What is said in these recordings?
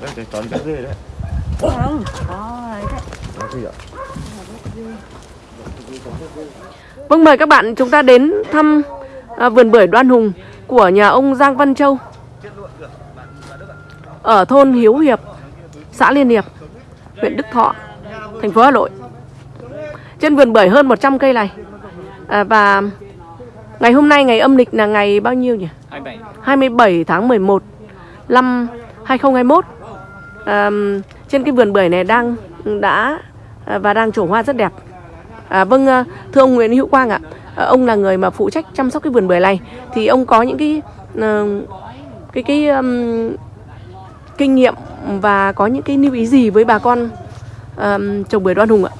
Đây, để tròn cái dê đấy. Không, có ấy đấy. Đó, cái gì ạ? Vâng mời các bạn chúng ta đến thăm à, vườn bưởi Đoan Hùng của nhà ông Giang Văn Châu ở thôn Hiếu Hiệp, xã Liên Hiệp, huyện Đức Thọ, thành phố Hà Nội. Trên vườn bưởi hơn 100 cây này. À, và ngày hôm nay ngày âm lịch là ngày bao nhiêu nhỉ? 27 27 tháng 11 năm 2021 à, trên cái vườn bưởi này đang đã à, và đang trổ hoa rất đẹp. À, vâng à, thưa ông Nguyễn Hữu Quang ạ à, ông là người mà phụ trách chăm sóc cái vườn bưởi này. Thì ông có những cái ờ, cái cái um, kinh nghiệm và có những cái lưu ý gì với bà con um, trồng bưởi đoan hùng ạ?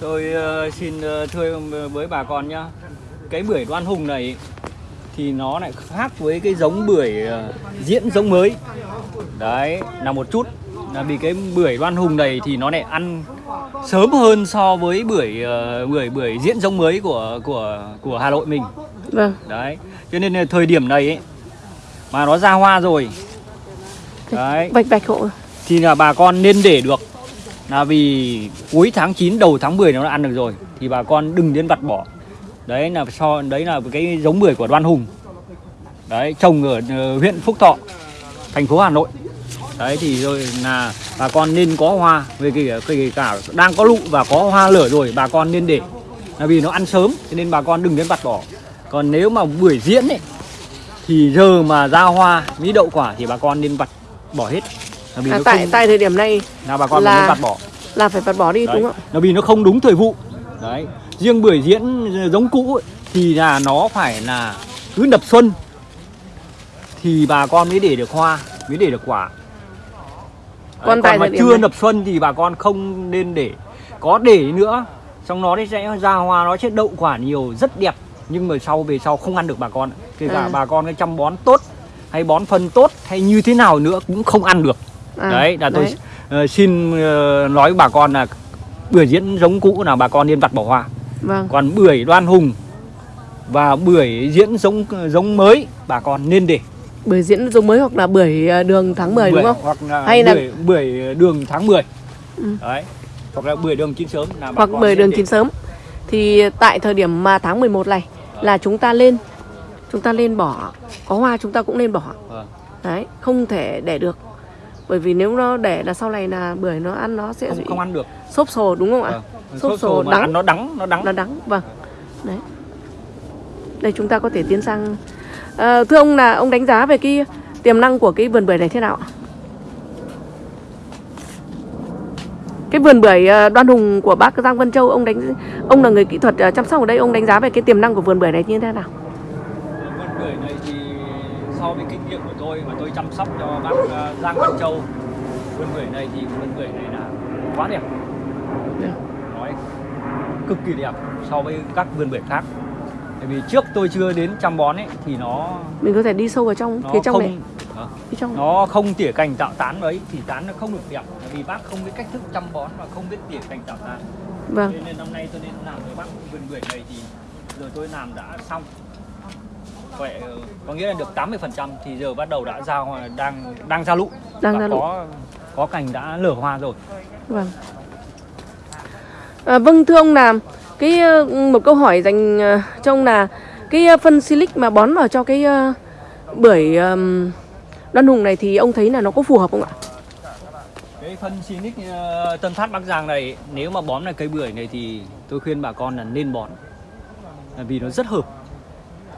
Tôi uh, xin uh, thưa với bà con nhá. Cái bưởi đoan hùng này thì nó lại khác với cái giống bưởi ờ, diễn giống mới. Đấy là một chút. Là vì cái bưởi đoan hùng này thì nó lại ăn sớm hơn so với bưởi ờ, bưởi bưởi diễn giống mới của của của Hà Nội mình. Vâng. Đấy cho nên là thời điểm này ấy, mà nó ra hoa rồi. Đấy. Vạch vạch hộ. Thì là bà con nên để được. Là vì cuối tháng 9 đầu tháng 10 nó đã ăn được rồi thì bà con đừng nên vặt bỏ đấy là so đấy là cái giống bưởi của Đoan Hùng. Đấy trồng ở ờ, huyện Phúc Thọ thành phố Hà Nội. Đấy thì rồi là bà con nên có hoa về kể kể cả đang có lụ và có hoa lở rồi bà con nên để. Là vì nó ăn sớm cho nên bà con đừng nên vặt bỏ. Còn nếu mà bưởi diễn ấy thì giờ mà ra hoa mỹ đậu quả thì bà con nên vặt bỏ hết. Là vì à, nó tại không tại thời điểm này là bà con là- nên vặt bỏ. là phải vặt bỏ đi đấy. đúng không? nó vì nó không đúng thời vụ. Đấy riêng bưởi diễn giống cũ ấy, thì là nó phải là cứ đập xuân. Thì bà con mới để được hoa mới để được quả. Đấy, Còn mà chưa đập xuân thì bà con không nên để. Có để nữa xong nó sẽ ra hoa nó sẽ đậu quả nhiều rất đẹp. Nhưng mà sau về sau không ăn được bà con. Kể cả À. bà con cái chăm bón tốt hay bón phân tốt hay như thế nào nữa cũng không ăn được. À, đấy là tôi đấy. ờ, xin ờ, nói với bà con là bưởi diễn giống cũ là bà con nên vặt bỏ hoa vâng. Còn bưởi đoan hùng và bưởi diễn giống giống mới bà con nên để. Bưởi diễn giống mới hoặc là bưởi à, đường tháng 10 đúng Bưởi- không? hoặc là Hay là- bưởi, bưởi đường tháng 10 Ừ. đấy hoặc là bưởi đường chín sớm là bà hoặc con bưởi đường để. chín sớm. Thì tại thời điểm mà tháng 11 này là chúng ta lên chúng ta lên bỏ có hoa chúng ta cũng nên bỏ. Vâng. đấy không thể để được. Bởi vì nếu nó để là sau này là bưởi nó ăn nó sẽ không, bị không ăn được. xốp sồ đúng không ạ? Vâng. Sốt sồ mà đắng. nó đắng nó đắng nó đắng vâng đấy đây chúng ta có thể tiến sang Ờ, thưa ông là ông đánh giá về cái tiềm năng của cái vườn bưởi này thế nào ạ? cái vườn bưởi ờ, đoan hùng của bác Giang Vân Châu ông đánh ông là người kỹ thuật ờ, chăm sóc ở đây ông đánh giá về cái tiềm năng của vườn bưởi này như thế nào vườn bưởi này thì so với kinh nghiệm của tôi và tôi chăm sóc cho bác Giang Văn Châu vườn bưởi này thì vườn bưởi này là quá đẹp Dạ. Cực kỳ đẹp so với các vườn bưởi khác. Tại vì trước tôi chưa đến chăm bón ấy thì nó mình có thể đi sâu vào trong phía trong không này. Phía trong. Nó không tỉa cành tạo tán ấy thì tán nó không được đẹp. Vì bác không biết cách thức chăm bón và không biết tỉa cành tạo tán. Vâng. Thế nên năm nay tôi nên làm với bác vườn bưởi này thì giờ tôi làm đã xong. Vậy có nghĩa là được 80% thì giờ bắt đầu đã ra đang đang ra lụ. Đang và ra có có cành đã lở hoa rồi. Vâng. À, vâng thưa ông là cái ờ, một câu hỏi dành ờ, cho ông là cái ờ, phân silic mà bón vào cho cái bưởi đoan hùng này thì ông thấy là nó có phù hợp không ạ? cái phân Sinic ờ, Tân Phát Bắc Giang này nếu mà bón là cây bưởi này thì tôi khuyên bà con là nên bón Là vì nó rất hợp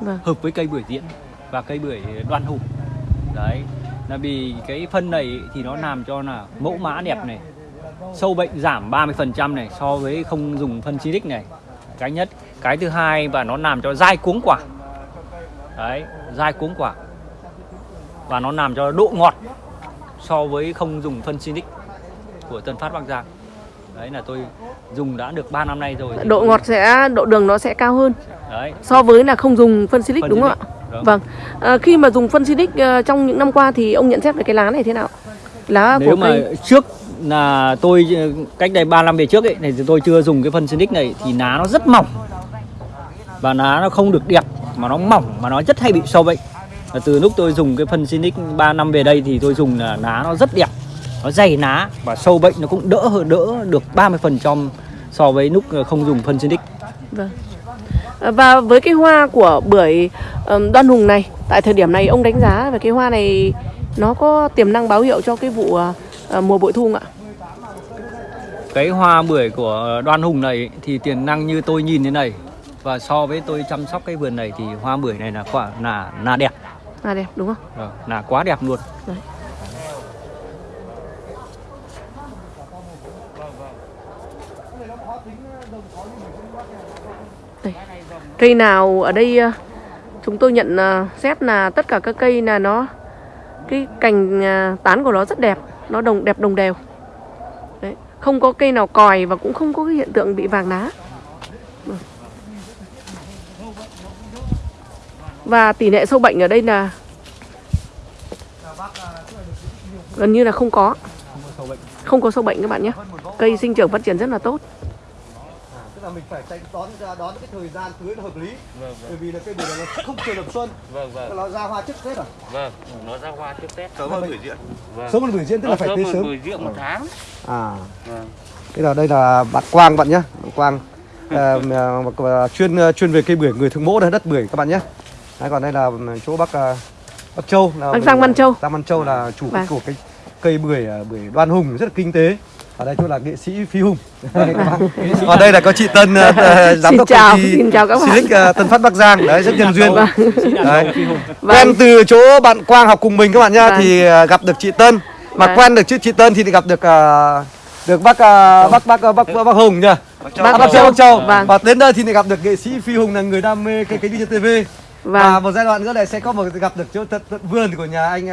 Vâng. hợp với cây bưởi diễn và cây bưởi đoan hùng đấy là vì cái phân này thì nó làm cho là mẫu mã đẹp này sâu bệnh giảm 30% này so với không dùng phân Sinic này cái nhất cái thứ hai và nó làm cho dai cuống quả đấy dai cuống quả và nó làm cho độ ngọt so với không dùng phân Sinic của Tân Phát Bắc Giang đấy là tôi dùng đã được 3 năm nay rồi Độ ngọt sẽ độ đường nó sẽ cao hơn đấy so với là không dùng phân silic đúng không ạ? Vâng. Vâng. À, khi mà dùng phân silic ờ, trong những năm qua thì ông nhận xét về cái lá này thế nào? Lá nếu của mà cây trước là tôi cách đây 3 năm về trước ấy thì tôi chưa dùng cái phân Sinic này thì lá nó rất mỏng. Và lá nó không được đẹp mà nó mỏng mà nó rất hay bị sâu bệnh. Và từ lúc tôi dùng cái phân Sinic 3 năm về đây thì tôi dùng là lá nó rất đẹp nó dày lá và sâu bệnh nó cũng đỡ hơn đỡ được 30% so với lúc ờ, không dùng phân Sinic Vâng. Ờ, và với cái hoa của bưởi đoan hùng này, tại thời điểm này ông đánh giá về cái hoa này nó có tiềm năng báo hiệu cho cái vụ ờ, à, à, mùa bội thu ạ? cái hoa bưởi của đoan hùng này thì tiềm năng như tôi nhìn thế này và so với tôi chăm sóc cái vườn này thì hoa bưởi này là quả là là đẹp À đẹp đúng không? Vâng, là quá đẹp luôn Đấy. Đây. Cây nào ở đây ờ, chúng tôi nhận ờ, xét là tất cả các cây là nó cái cành ờ, tán của nó rất đẹp, nó đồng đẹp đồng đều. Đấy, không có cây nào còi và cũng không có cái hiện tượng bị vàng lá. Và tỷ lệ sâu bệnh ở đây là gần như là không có không có sâu bệnh các bạn nhé cây sinh trưởng phát triển rất là tốt tức là mình phải tránh đón đón cái thời gian tưới nó hợp lý. Bởi vì là cây bưởi này nó không chờ được xuân. Vâng vâng. Nó ra hoa trước tết à? Vâng nó ra hoa trước tết. Sớm hơn bưởi diễn vâng. Sớm hơn bưởi diễn tức là phải sớm tưới sớm. bưởi diễn một tháng. À. Vâng. Thế là đây là bạn Quang bạn nhé, bạn Quang. À, mà- chuyên chuyên về cây bưởi người thường mỗ đây đất bưởi các bạn nhé. Đấy, còn đây là chỗ Bắc à, Bắc Châu là Bác Giang Văn Châu. Giang Văn Châu là chủ Vâng. của cái cây bưởi à, bưởi Đoan Hùng rất là kinh tế. Ở đây chỗ là nghệ sĩ Phi Hùng. Đây, các bạn. Ở đây là có chị Tân à, giám Xin đốc chào, công ty xin chào các bạn. Silic à, Tân Phát Bắc Giang. Đấy rất nhân duyên. Đấy. Vâng. Quen từ chỗ bạn Quang học cùng mình các bạn nhá Vâng. thì à, gặp được chị Tân. Mà Vâng. quen được chứ chị Tân thì gặp được à, được bác à, bác bác bác bác, bác Hùng nhỉ? Bác Bác, bác Châu Châu. Bác Châu. Vâng. Và đến đây thì lại gặp được nghệ sĩ Phi Hùng là người đam mê cái cái đi trên TV. Và Vâng. một giai đoạn nữa này sẽ có một gặp được chỗ tận, tận vườn của nhà anh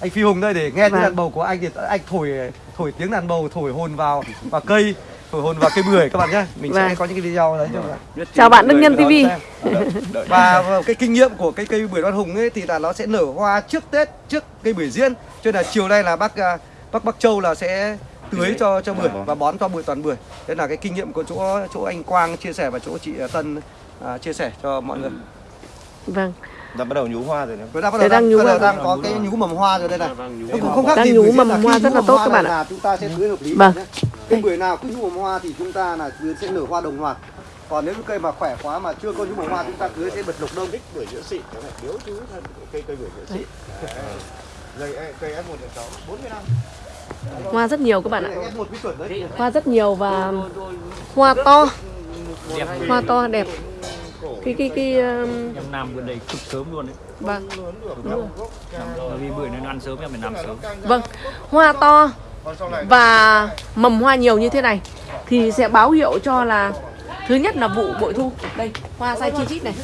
anh Phi Hùng đây để nghe tiếng Vâng. đàn bầu của anh thì anh thổi thổi tiếng đàn bầu thổi hồn vào vào cây thổi hồn vào cây bưởi các bạn nhé. Mình sẽ Vâng. có những cái video đấy cho các bạn. Chào bạn Đức Nhân TV và cái kinh nghiệm của cái cây bưởi đoan hùng ấy thì là nó sẽ nở hoa trước tết trước cây bưởi diễn cho nên là chiều nay là bác à, bác Bắc Châu là sẽ tưới cho cho bưởi và bón cho bưởi toàn bưởi. Đấy là cái kinh nghiệm của chỗ chỗ anh Quang chia sẻ và chỗ chị Tân à, chia sẻ cho mọi người. Vâng đã bắt đầu nhú hoa rồi đấy. Đã bắt đầu đang đang, nhú bắt đầu đang có cái nhú mầm hoa rồi đây này. Nhú nó cũng không khác Đang gì nhú mầm hoa rất là tốt các bạn này ạ. chúng ta sẽ tưới hợp lý Vâng. cây bưởi nào cứ nhú mầm hoa thì chúng ta là tưới sẽ nở hoa đồng loạt. Còn nếu cái cây mà khỏe quá mà chưa có nhú mầm hoa chúng ta tưới sẽ bật lục đông. Bưởi diễn xịn nó phải biếu chú thân cây cây bưởi diễn xịn. Cây cây S một sáu bốn mươi năm. Hoa rất nhiều các bạn ạ. Hoa rất nhiều và hoa to. Hoa to đẹp cái cái cái um, em làm vườn này cực sớm luôn đấy. Vâng. Bởi vì bưởi nó ăn sớm em phải làm sớm. Vâng. Hoa to và mầm hoa nhiều như thế này thì sẽ báo hiệu cho là thứ nhất là vụ bội thu. Đây hoa sai chi chít này.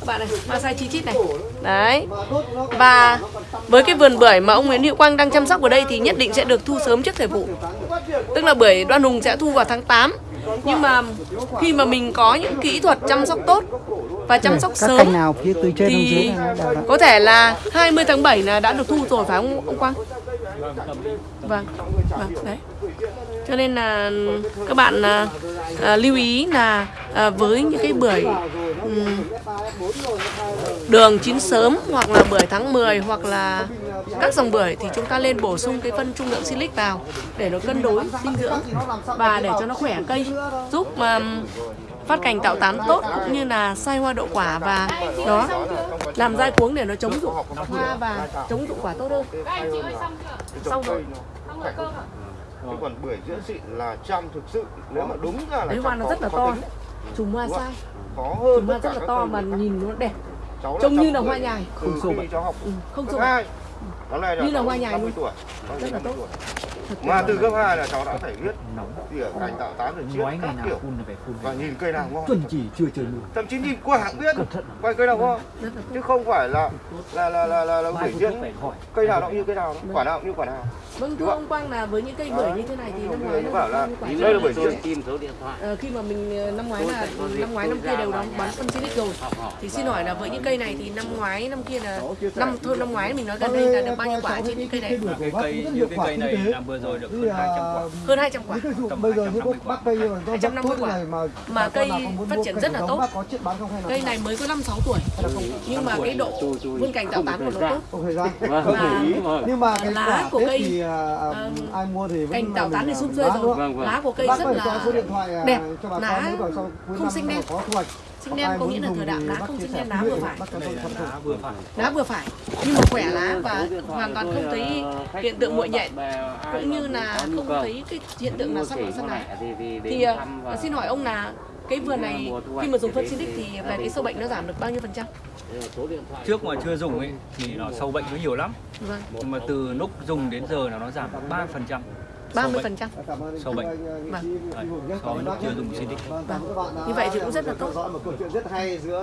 Các bạn này hoa sai chi chít này. Đấy. Và với cái vườn bưởi mà ông Nguyễn Hữu Quang đang chăm sóc ở đây thì nhất định sẽ được thu sớm trước thời vụ. Tức là bưởi đoan hùng sẽ thu vào tháng 8 nhưng mà khi mà mình có những kỹ thuật chăm sóc tốt và chăm sóc các sớm nào phía từ trên thì có thể là 20 tháng 7 là đã được thu rồi phải không ông Quang? Vâng, vâng đấy. Cho nên là các bạn à, à, lưu ý là à, với những cái bưởi ừm, đường chín sớm hoặc là bưởi tháng 10 hoặc là các dòng bưởi thì chúng ta lên bổ sung cái phân trung lượng silic vào để nó cân đối dinh dưỡng và để cho nó khỏe cây giúp mà phát cành tạo tán tốt cũng như là sai hoa đậu quả và nó làm dai cuống để nó chống dụng hoa và chống dụng quả tốt hơn. Xong rồi. Chứ còn bưởi diễn xịn là trăm thực sự nếu mà đúng ra là đấy hoa nó rất là to chùm hoa sai. Khó hơn chùm hoa rất là to mà nhìn nó đẹp trông như là hoa nhài. Không khi bệnh. ừ, không sâu hai nó này Như là hoa nhài 50 luôn. tuổi. Rất là 50 tốt. mà từ cấp hai là cháu đã phải biết nóng. tỉa cành tạo tán rồi chiết các kiểu. phun là phải phun. Và nhìn cây nào ngon. Chuẩn chỉ chưa trời mưa thậm chí nhìn qua hãng biết quay cây nào ngon. Là chứ không phải là là là là là, là mai bưởi phun diễn. Thuốc phải hỏi. Cây nào nó cũng như cây nào quả nào cũng như quả nào vâng thưa ông Quang là với những cây bưởi như thế này thì năm ngoái Nó bảo là đây là bưởi tôi diễn tìm số điện thoại. Ờ, khi mà mình ờ, năm ngoái là năm ngoái năm kia đều đóng bán phân silic rồi. thì xin hỏi là với những cây này thì năm ngoái năm kia là năm thôi năm ngoái mình nói gần đây là được bao nhiêu quả trên những cây này cái cây như cái cây này là vừa rồi được hơn 200 quả. Hơn 200 quả. bây giờ 250 bác cây như là do rất 250 tốt quả. này mà cây phát triển rất là tốt. bác có chuyện bán không hay là Cây này mới có 5 6 tuổi. Nhưng mà cái độ vươn cành tạo tán của nó tốt. không thời gian. Vâng, không Và- vâng. nhưng mà cái Lá quả của cây, ờm, ai mua thì vẫn Cành tạo tán thì sum à, xuê bán rồi. Vâng, vâng. Lá của cây bác rất là số điện thoại đẹp. cho bà Lá không mà đen. có thu hoạch Sinh đen có nghĩa là thời đạm lá không sinh đen lá vừa phải. lá vừa phải. Nhưng mà khỏe lá và hoàn toàn không thấy hiện tượng muội nhạy cũng như là không thấy cái hiện tượng là sắp lá sắp lá. Thì à, xin hỏi ông là cái vườn này khi mà dùng phân Sinic thì về cái sâu bệnh nó giảm được bao nhiêu phần trăm? trước mà chưa dùng ấy thì nó sâu bệnh nó nhiều lắm Vâng, nhưng mà từ lúc dùng đến giờ là nó giảm ba phần trăm 30 phần trăm. Cảm ơn Sâu bệnh. anh, anh, Vâng. so với lúc chưa dùng Sinic Vâng, Như vậy thì cũng rất là tốt. theo dõi một câu chuyện rất hay giữa